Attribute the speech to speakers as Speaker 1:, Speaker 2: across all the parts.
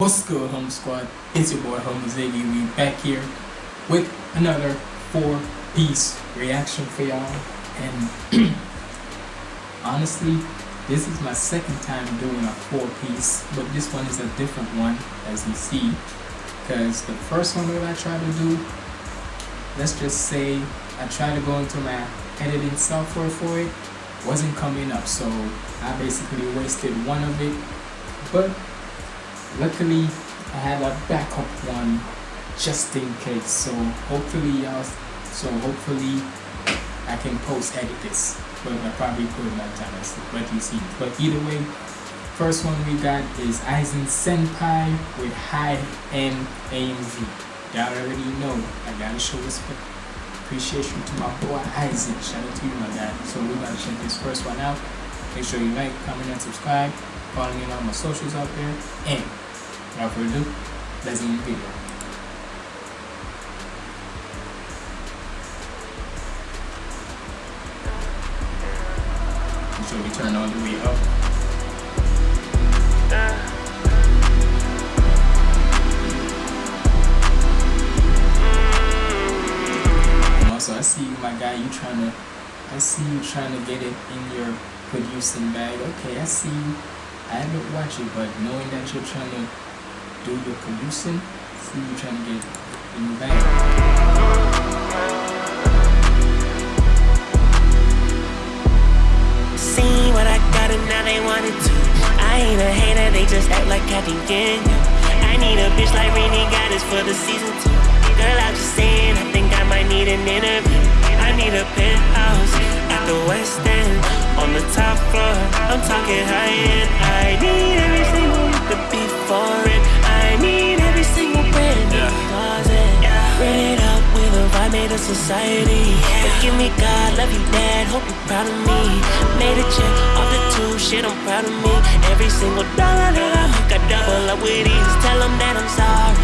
Speaker 1: What's good, Home Squad? It's your boy, Home Ziggy. We back here with another four-piece reaction for y'all. And honestly, this is my second time doing a four-piece, but this one is a different one, as you see. Because the first one that I tried to do, let's just say I tried to go into my editing software for it, wasn't coming up. So I basically wasted one of it. But luckily I have a backup one just in case. So hopefully y'all so hopefully I can post edit this. But I probably could not time but you see. But either way first one we got is Aizen Senpai with high end AMV y'all already know. I gotta show respect appreciation to my boy Aizen. Shout out to you my guy. So we gotta check this first one out make sure you like comment and subscribe follow me on all my socials out there and Without further ado, let's in the video. Make we turn all the way up. also, I see you, my guy. You trying to, I see you trying to get it in your producing bag. Okay, I see you. I haven't watched it, but knowing that you're trying to do your producing. See you trying to get in the bag.
Speaker 2: See what I got and now they wanted to. I ain't a hater, they just act like Captain King. I need a bitch like Rainy this for the season two. Girl, I'm just saying, I think I might need an interview. I need a penthouse at the West the top floor. I'm talking high end. I need every single to be foreign. made a society. Forgive me, God, love you, Dad. Hope you're proud of me. Made a check off the two, shit, I'm proud of me. Every single dollar that I make, I double up with ease. Tell them that I'm sorry.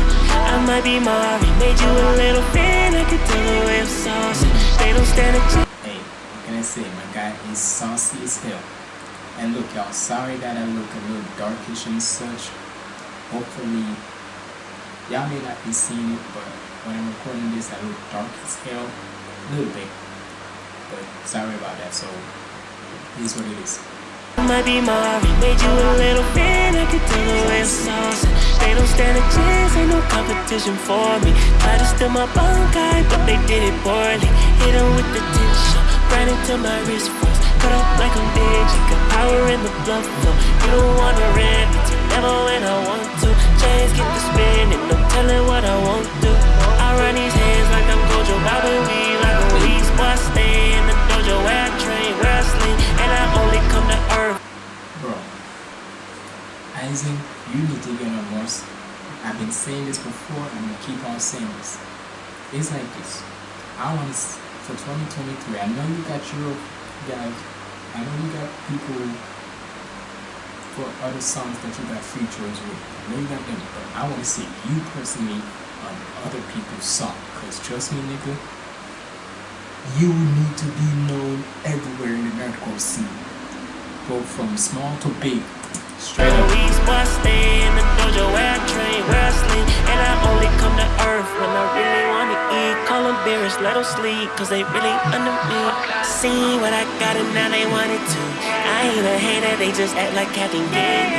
Speaker 2: I might be Mari, made you a little fan. I can tell the way I'm saucy. They don't stand a chance.
Speaker 1: Hey, what can I say? My is saucy as hell. And look, y'all, sorry that I look a little darkish and such. Hopefully, y'all may not be seeing it, but when I'm recording this I look dark as hell. A little bit. But sorry about that. So is what it is.
Speaker 2: Might be Mari, made you a little fan, I can tell the way They don't stand a chance, ain't no competition for me. Try to steal my guy, but they did it poorly. Hit them with the tension, into my wrist Cut up like I'm dingy, got power in the You don't wanna when I want to. Chains spinning, no telling what I won't do. I run these hands like I'm Gojo like a Boy, I stay in the dojo where I train, where I sleep And I only come to earth.
Speaker 1: Bro, Aizen, you need to get on more I've been saying this before, and gonna keep on saying this. It's like this. I want to, for 2023, I know you got your guys, I know you got people for other songs that you got features with. I know you got them, but I want to see you personally on other people's song. Cause trust me, nigga, you need to be known everywhere in the nerdcore scene. Go from small to big. Straight up.
Speaker 2: Let them sleep, cause they really under me. See what I got and now they want it too. I ain't a hater, they just act like Captain Gang.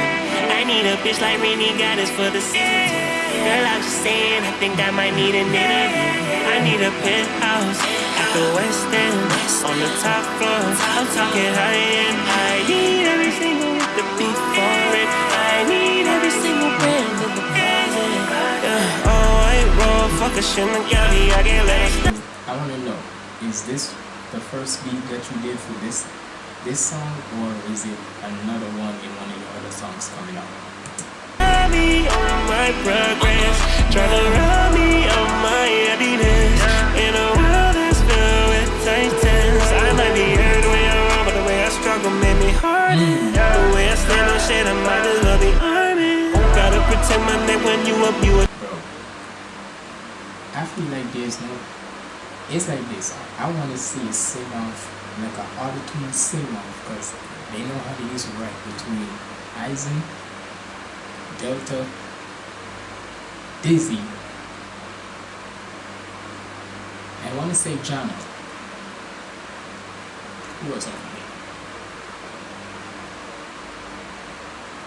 Speaker 2: I need a bitch like Rainy got this for the season. Girl, I'm just saying, I think I might need an interview. I need a penthouse at the West End, on the top floor. I'm talking high end. I need every single week to be foreign. I need every single brand oh, in the closet. Yeah. Oh, white roll, fuck a Shinigami, I let it
Speaker 1: I wanna know, is this the first beat that you did for this this song, or is it another one in one of your other songs coming up?
Speaker 2: me on my progress. Try to rob me of my happiness In a world that's filled with titans I might be hurt the way I run But the way I struggle made me harden mm. The way I stand on shit I might as well be arming Gotta protect my neck when you up you
Speaker 1: Bro I feel like there's no It's like this I wanna see a sing off like an auto-tune sing off because they know how to use it right between Aizen Delta Dizzy. I want to say Jana. Who was me?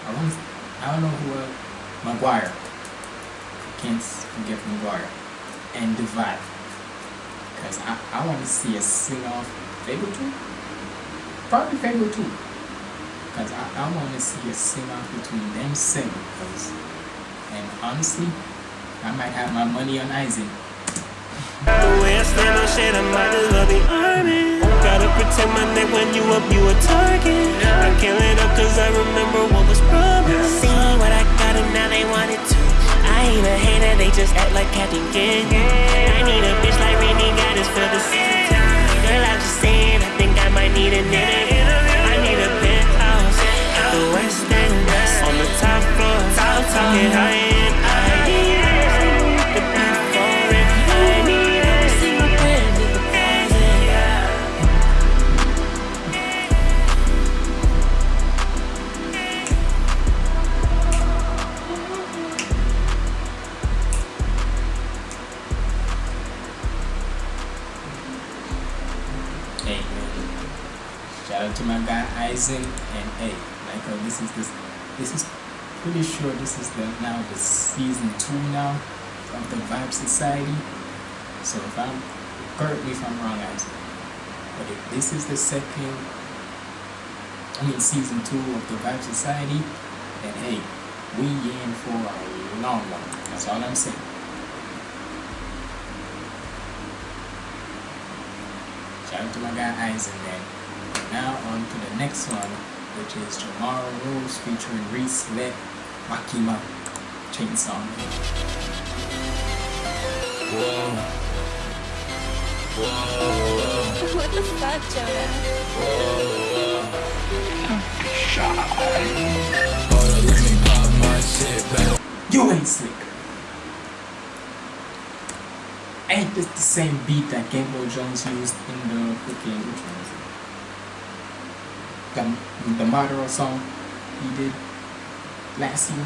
Speaker 1: I want. I don't know who. Uh, Maguire. Can't forget Maguire. And Divide. Because I, I want to see a sing off Fabvl 2. Probably Fabvl 2. Because I, I want to see a sing off between them seven. Cause, and honestly, I might have my money on Isaac.
Speaker 2: The way I stand on shit, I might as well be army. Gotta protect my neck when you up, you a target. I can't let up cause I remember what was promised. See what I got and now they want it too. I ain't a hater, they just act like Captain King. I need a bitch like Rainy got this for the season. Girl, I'm just saying, I think I might need an interview. I need a penthouse the West End. On the top floor, talking high
Speaker 1: pretty sure this is the now the season two now of the Vibe Society. So if I'm correct me if I'm wrong, Aizen. But if this is the second, I mean season two of the Vibe Society, then hey, we in for a long one. That's all I'm saying. Shout out to my guy Aizen then. Now on to the next one, which is Jamar Rose featuring Reese Let Makima Chainsaw.
Speaker 3: What the fuck, Jonah?
Speaker 1: You ain't slick. Ain't this the same beat that Game Boy Jones used in the freaking which one was it? The the song he did last year.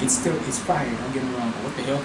Speaker 1: It's still it's fire, don't get me wrong, but what the hell?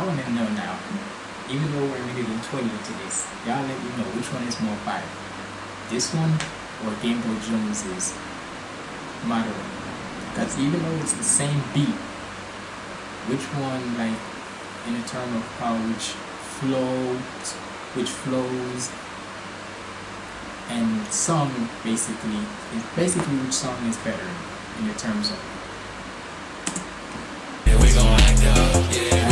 Speaker 4: I
Speaker 1: want to know now. Even though we're already in 20 into this, y'all let me know which one is more fire. This one or Game Boy Jones's Modern. Because even though it's the same beat, which one, like, in the term of how which flows, which flows, and song basically, is basically which song is better in the terms of
Speaker 4: Yeah,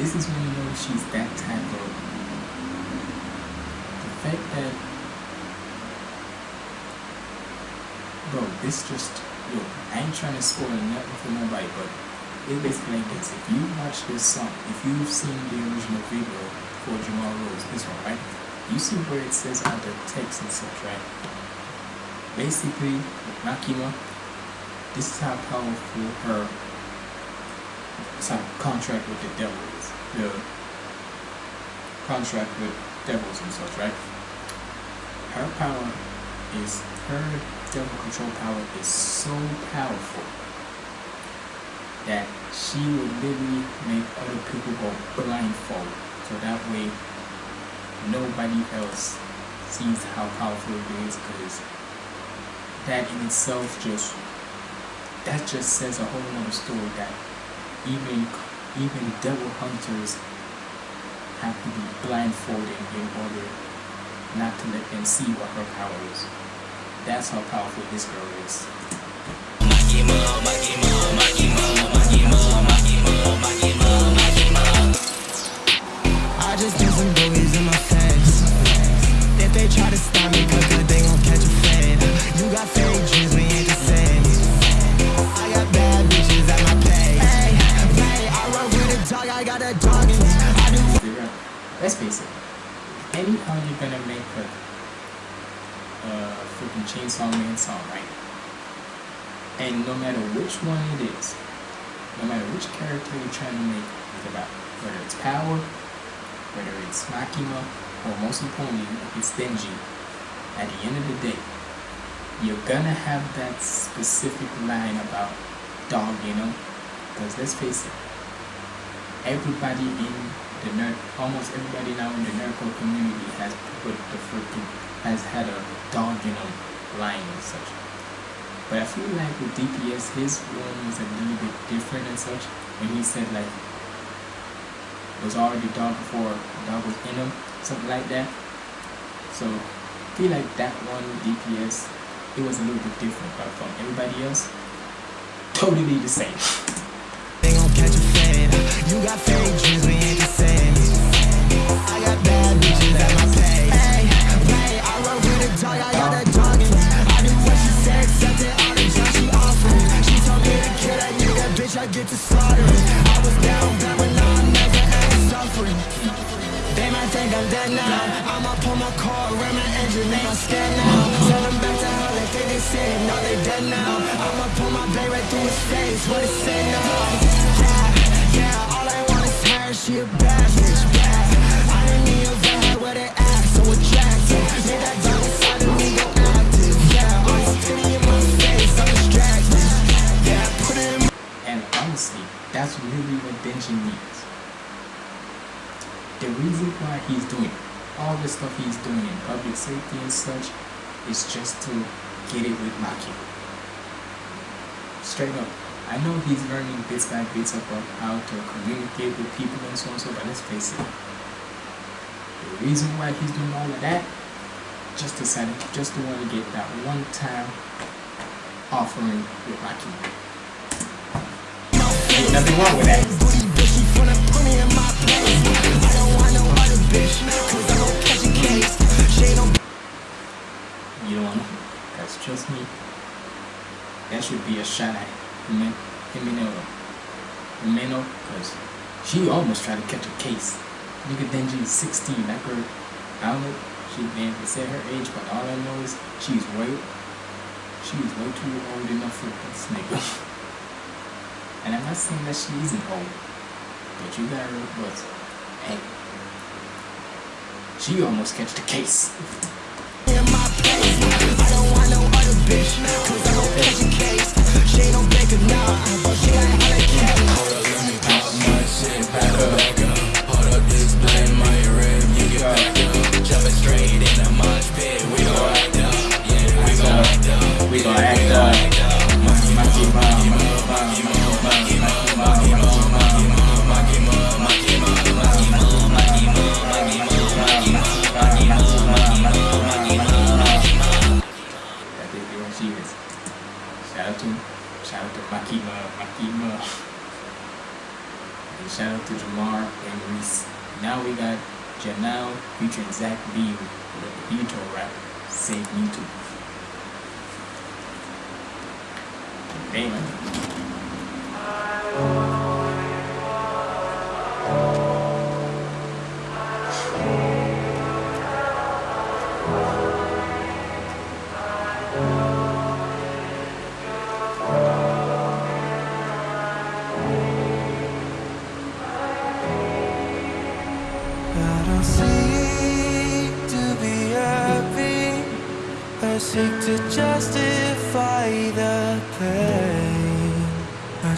Speaker 1: this is when you know she's that type of. The fact that. Bro, this just. Yo, I ain't trying to spoil nothing for nobody, but it's basically like this. If you watch this song, if you've seen the original video for Jamar Rose, this one, right? You see where it says on the text and such, right? Basically, Makima, this is how powerful her a contract with the devil is. The contract with devils and such, right? Her power is her devil control power is so powerful that she will literally make other people go blindfold. So that way nobody else sees how powerful it is because that in itself just that just says a whole nother story that even even devil hunters have to be blindfolded in order not to let them see what her power is. That's how powerful this girl is.
Speaker 4: I just do some try to stop me, cause good, they gon' catch a. You got fake dreams, we ain't the same. I got bad bitches at my place. Hey, hey, I run with a dog, I got a dog in me. I do.
Speaker 1: Let's face it. Anyhow, you're gonna make a uh, freaking Chainsaw Man song, right? And no matter which one it is, no matter which character you're trying to make whether it's Power, whether it's Makima, or most importantly, if it's Denji, at the end of the day, you're gonna have that specific line about dog, you know? Because let's face it, everybody in the nerd, almost everybody now in the nerdcore community has put the freaking, has had a dog you know, line and such. But I feel like with DPS, his one was a little bit different and such. When he said like, was already dog before dog was in him, something like that. So I feel like that one DPS, it was a little bit different, but from everybody else, totally the same.
Speaker 4: So
Speaker 1: and so, but let's face it. The reason why he's doing all of that, just to decided, just to want to get that one time offering with Maki. Ain't nothing wrong with that. You don't want to? trust me. That should be a shot at Himeno. Himeno, because she almost tried to catch a case. Nigga Denji is 16. That girl, I don't know. She didn't say her age, but all I know is she's way, she's way too old enough for this nigga. And I'm not saying that she isn't old, but you got her, but hey, she almost catch the case.
Speaker 4: don't want no other bitch, cause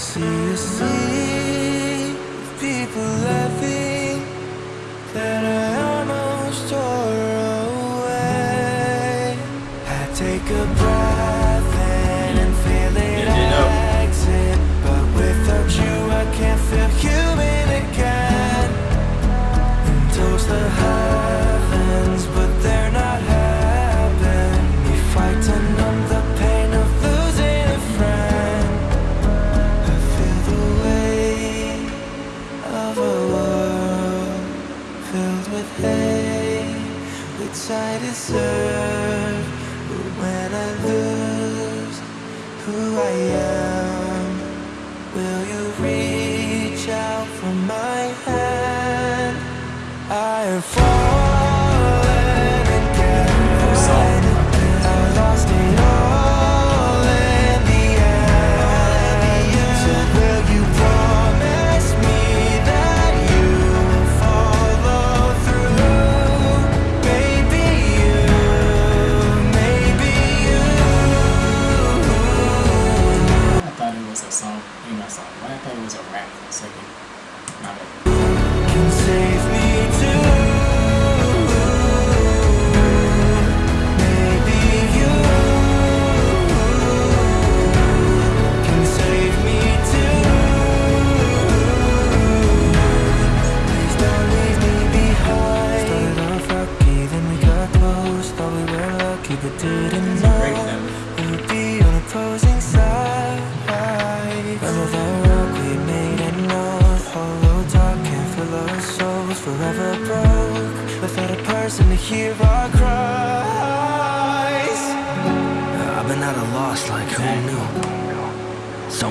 Speaker 5: see a sea deserve. But when I lose who I am,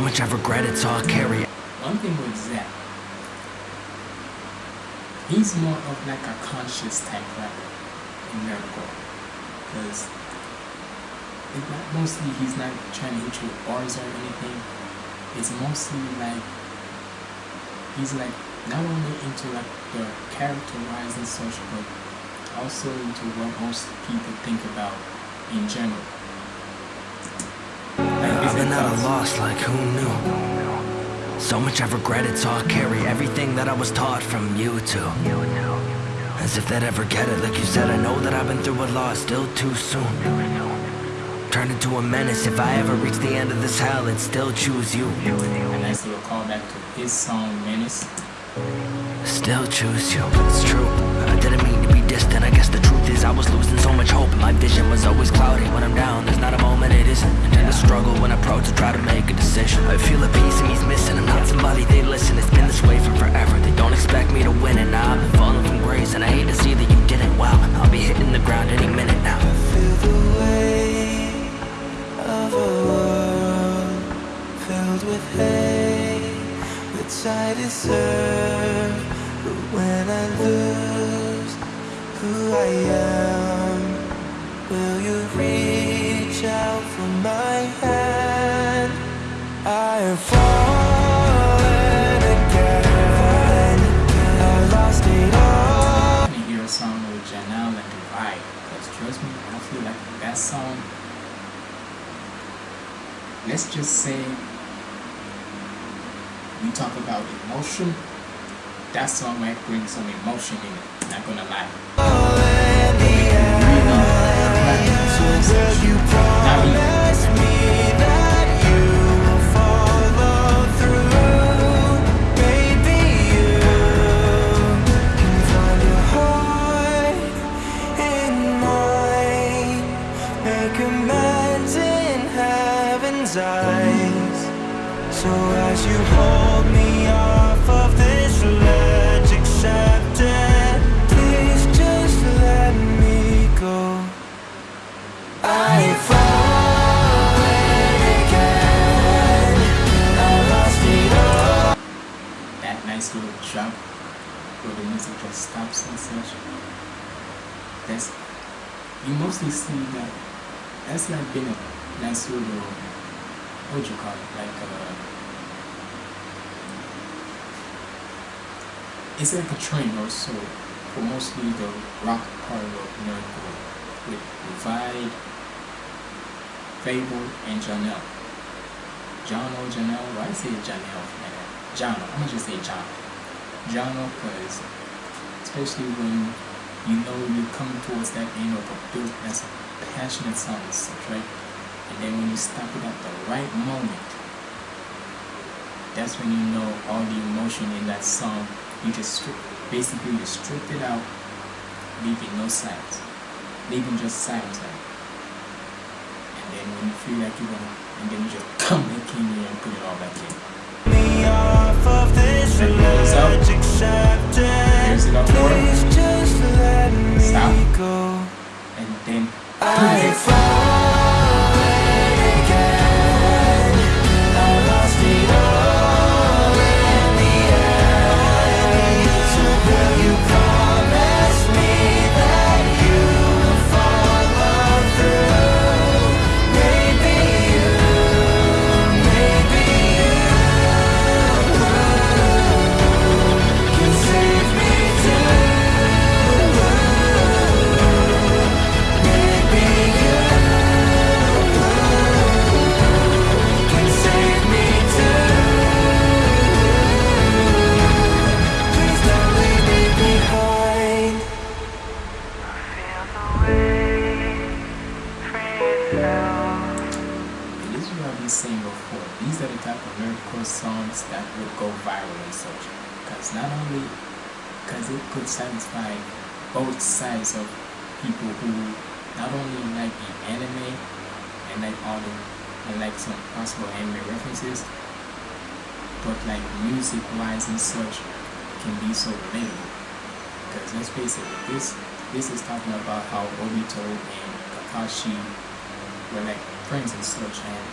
Speaker 5: much I've regretted, so I'll carry. it.
Speaker 1: One thing with Zach, he's more of like a conscious type rapper in nerdcore. Because mostly he's not trying to hit you with bars or anything. It's mostly like he's like not only into like the character wise and such, but also into what most people think about in general. Like
Speaker 5: I've
Speaker 1: his
Speaker 5: been at a loss, like who knew? So much I've regretted, so I'll carry everything that I was taught from you two. As if they'd ever get it, like you said, I know that I've been through a lot, still too soon. Turn into a menace, if I ever reach the end of this hell, I'd still choose you.
Speaker 1: A nice little callback to his song Menace.
Speaker 5: Still choose you, it's true. I didn't mean to distant, I guess the truth is I was losing so much hope, my vision was always cloudy. When I'm down, there's not a moment it isn't. And the struggle, when I approach to try to make a decision, I feel a piece of me's missing. I'm not somebody they listen, it's been this way for forever. They don't expect me to win, and now I've been falling from grace, and I hate to see that you didn't. Wow, I'll be hitting the ground any minute now. I feel the weight of a world filled with hate, which I deserve. But when I lose who I am, will you reach out for my hand? I have fallen again. I lost it all.
Speaker 1: to hear a song with Janelle and Divide. Because trust me, I feel like that song, let's just say we talk about emotion, that song might bring some emotion in it. Not gonna lie.
Speaker 5: Will you
Speaker 1: Little drop where the music just stops and such. That's you mostly see that that's like been a nice little what you call it? Like uh it's like a trend or so for mostly the rock part of nerdcore with Divide Fabvl, and Janelle. Jono, Janelle, why I say Janelle? Jono, I'm gonna just say Jono. Jono, because especially when you know you're coming towards that end of a build as a passionate song right? And then when you stop it at the right moment, that's when you know all the emotion in that song. You just strip, basically you strip it out, leaving no silence, leaving just silence. Right? And then when you feel like you're gonna, and then you just come back in and put it all back in.
Speaker 5: Me off of this
Speaker 1: Check those out.
Speaker 5: village accepted.
Speaker 1: Here's it up for
Speaker 5: Please just let me
Speaker 1: Stop. and then such. Because not only, because it could satisfy both sides of people who not only like the anime and like all the, and like some possible anime references, but like music wise and such can be so relatable. Because let's face it, this this is talking about how Obito and Kakashi were like friends and such and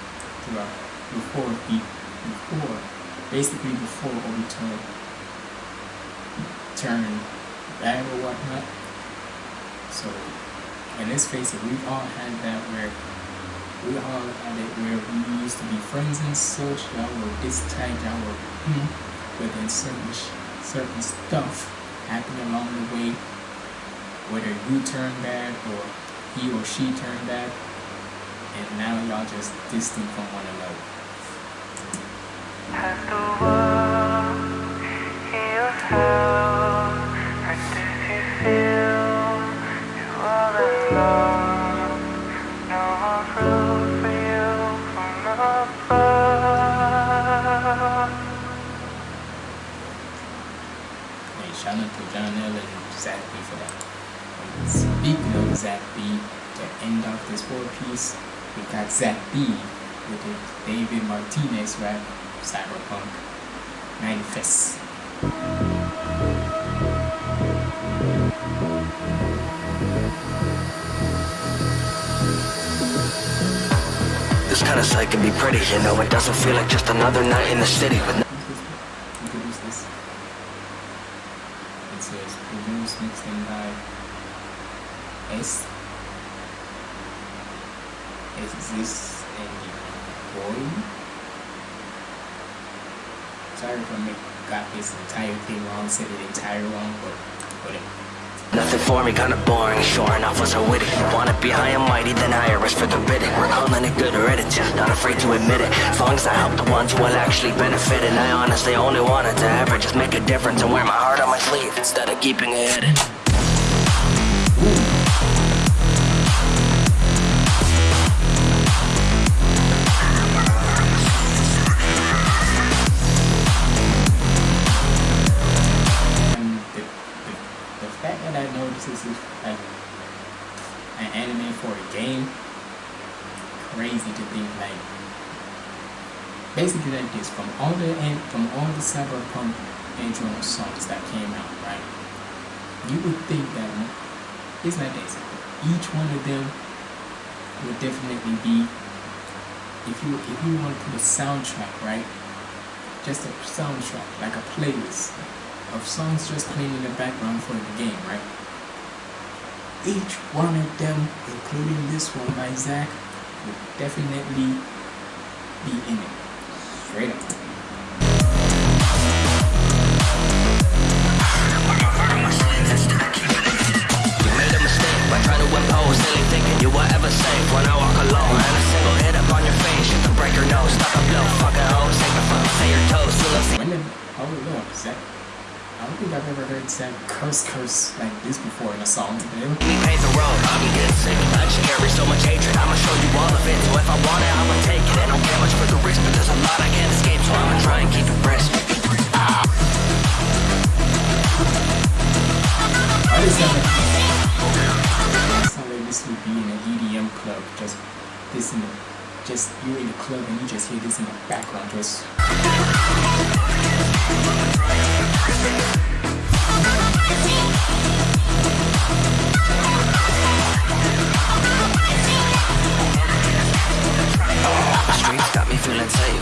Speaker 1: throughout before he before basically before Obito turned bad or whatnot. So and let's face it, we all had that where we all had it where we used to be friends and such, y'all were this tight, y'all were hmm, but then certain certain stuff happened along the way, whether you turn bad or he or she turned bad, and now y'all just distant from one another. Shout out to Johnald and Zach B for that. Speaking of Zach B, to end off this four piece, we got Zach B with the David Martinez rap, Cyberpunk Manifest.
Speaker 6: This kind of sight can be pretty, you know. It doesn't feel like just another night in the city with no
Speaker 1: Introduce this. It says produced mixed in by S. Is this any boy? Sorry if I make, got this entire thing wrong, said it entire wrong, but whatever.
Speaker 6: Kinda boring. Sure enough, was so witty. Wanna be high and mighty, then hire us for the bidding. We're calling it good edit, not afraid to admit it. As long as I help the ones who will actually benefit. And I honestly only wanted to ever just make a difference and wear my heart on my sleeve instead of keeping it hidden.
Speaker 1: An anime for a game, crazy to think like basically like this from all the from all the cyberpunk intro songs that came out, right? You would think that it's not that. Each one of them would definitely be if you if you want to put a soundtrack, right? Just a soundtrack, like a playlist of songs just playing in the background for the game, right? Each one of them, including this one by Zach, would definitely be in it. Straight up.
Speaker 6: You made a mistake by trying to impose silly thinking you were ever safe when I walk alone and a single hit shit to break her nose. Stuck a blow, fucking hoes, take a fucking say your toes. Still up,
Speaker 1: When did look, Zach I don't think I've ever heard Zach curse curse like this before in a song. You?
Speaker 6: me pave the road. Getting sick. I just carry so much hatred. I'ma show you all of it. So if I want it, I'ma take it. And don't care much for the risk, but there's a lot I can't escape. So I'ma try and keep it brisk.
Speaker 1: Why does that sound like this would be in an EDM club? Just this in the just you're in the club and you just hear this in the background just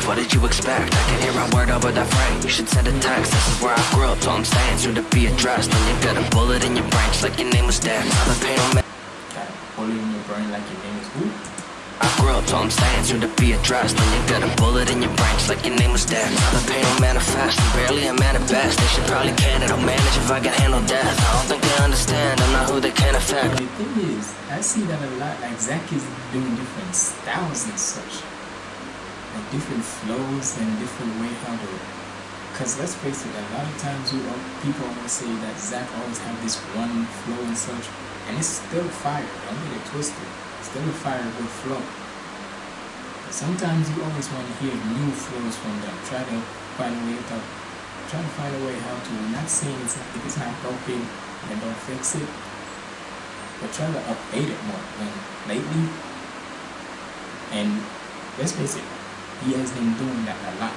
Speaker 6: What did you expect? I can hear a word over the frame. You should send a text. This is where I grew up, so I'm staying soon to be addressed. When you got a bullet in your brain, just like your name was Dex. I've been paying no man.
Speaker 1: got a bullet in your brain like your name is who?
Speaker 6: I'm to be addressed. You got a bullet in your like your name was been paying no manifest. I'm barely a man at best. They should probably can it. I'll manage if I can handle death. I don't think they understand. I'm not who they can affect.
Speaker 1: The thing is, I see that a lot. Like Zach is doing different styles and such, like different flows and different way how to. Cause let's face it, a lot of times you people always say that Zach always have this one flow and such, and it's still fire. Don't get it twisted. It's still a fire good flow. Sometimes you always want to hear new flows from them. Try to find a way to try to find a way how to. Not saying it's not, if it's not broken, then don't fix it but try to update it more. And lately, and let's face it, he has been doing that a lot.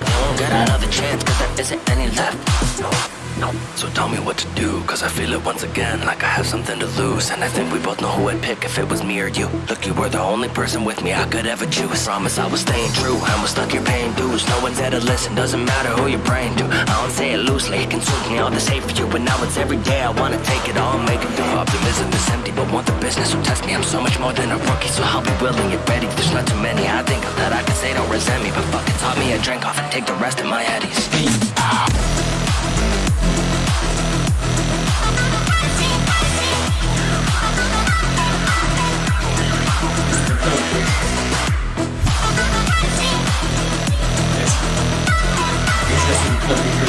Speaker 6: won't get another chance cause there isn't any left. No, no. So tell me what to do, cause I feel it once again like I have something to lose. And I think we both know who I'd pick if it was me or you. Look, you were the only person with me I could ever choose. Promise I was staying true, I was stuck here paying dues. No one's there to listen, doesn't matter who you're praying to. I don't say it loosely, it consumes me all this hate for you. But now it's every day I wanna take it all, make it through. Optimism is empty, but want the business, so test me. I'm so much more than a rookie, so I'll be willing and ready. There's not too many I think of that I can say don't resent me. But fuck it, taught me a drink off and take the rest of my eddies.
Speaker 1: Yes.
Speaker 6: Of.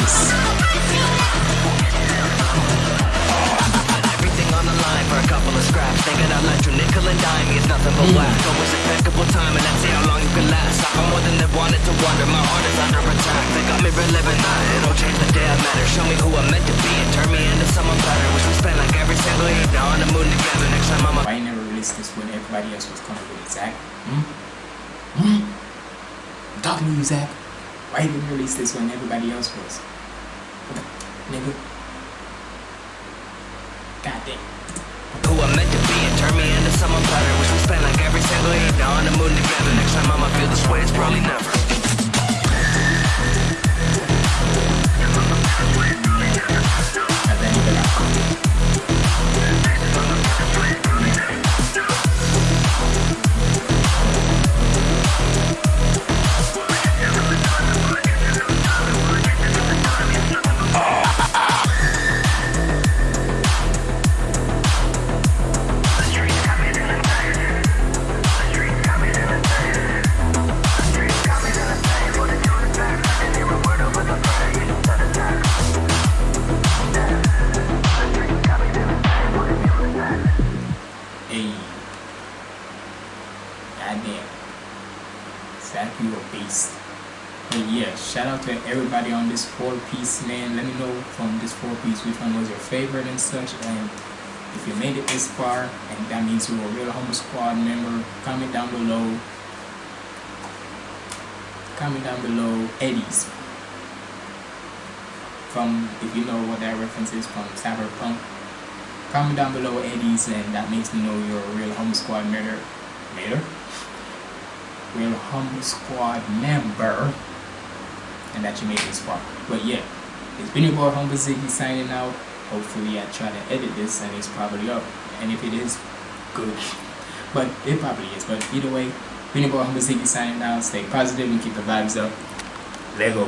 Speaker 6: Thinking you nickel and dime nothing but whack. Always time, and let's see how long you can last. I more than they wanted to wonder. My heart is under attack. They got me reliving that. It'll change the day I met her. Show me who I'm meant to be and turn me into someone better. Wish we like every single evening on the moon together. Next time I'm a
Speaker 1: why you never released this when everybody else was coming with it, Zach? Hmm? Hmm? Talking to you, Zach. Why you didn't release this when everybody else was? Nigga? God damn.
Speaker 6: who I'm meant to be and turn me into someone better. Wish we spent like every single evening on the moon together. Next time I'ma feel this way, it's probably never.
Speaker 1: Shout out to everybody on this four piece, man. Let me know from this four piece which one was your favorite and such. And if you made it this far, and that means you're a real Homo Squad member, comment down below. Comment down below Eddie's. From, if you know what that reference is from Cyberpunk. Comment down below Eddie's, and that makes me know you're a real Homo Squad member. Real Homo Squad member. And that you made this far. But yeah, it's been your boy Humble Ziggy signing out. Hopefully, I try to edit this and it's probably up. And if it is, good. But it probably is. But either way, been your boy Humble Ziggy signing out. Stay positive and keep the vibes up. Lego.